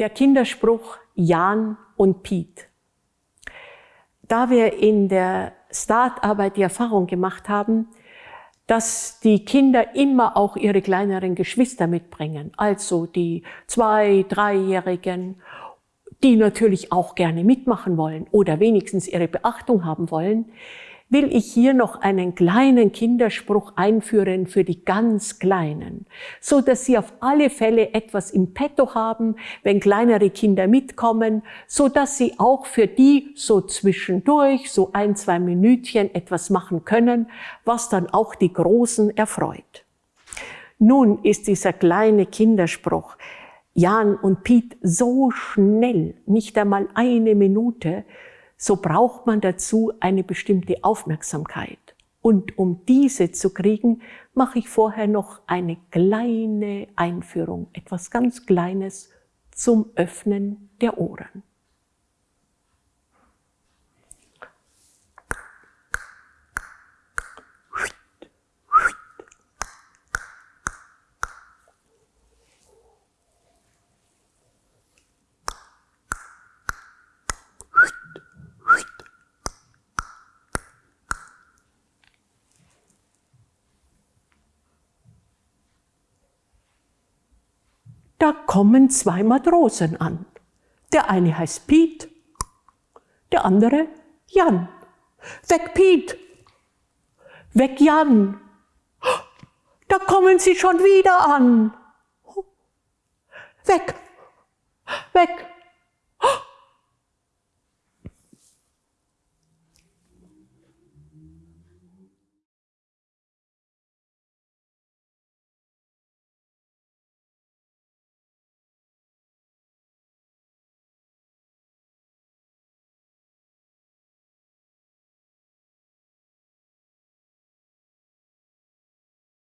der Kinderspruch Jan und Piet. Da wir in der Startarbeit die Erfahrung gemacht haben, dass die Kinder immer auch ihre kleineren Geschwister mitbringen, also die zwei-, dreijährigen, die natürlich auch gerne mitmachen wollen oder wenigstens ihre Beachtung haben wollen, will ich hier noch einen kleinen Kinderspruch einführen für die ganz Kleinen, so dass sie auf alle Fälle etwas im Petto haben, wenn kleinere Kinder mitkommen, so dass sie auch für die so zwischendurch, so ein, zwei Minütchen etwas machen können, was dann auch die Großen erfreut. Nun ist dieser kleine Kinderspruch Jan und Piet so schnell, nicht einmal eine Minute, so braucht man dazu eine bestimmte Aufmerksamkeit. Und um diese zu kriegen, mache ich vorher noch eine kleine Einführung, etwas ganz Kleines zum Öffnen der Ohren. Da kommen zwei Matrosen an. Der eine heißt Piet, der andere Jan. Weg Piet, weg Jan. Da kommen sie schon wieder an. Weg, weg.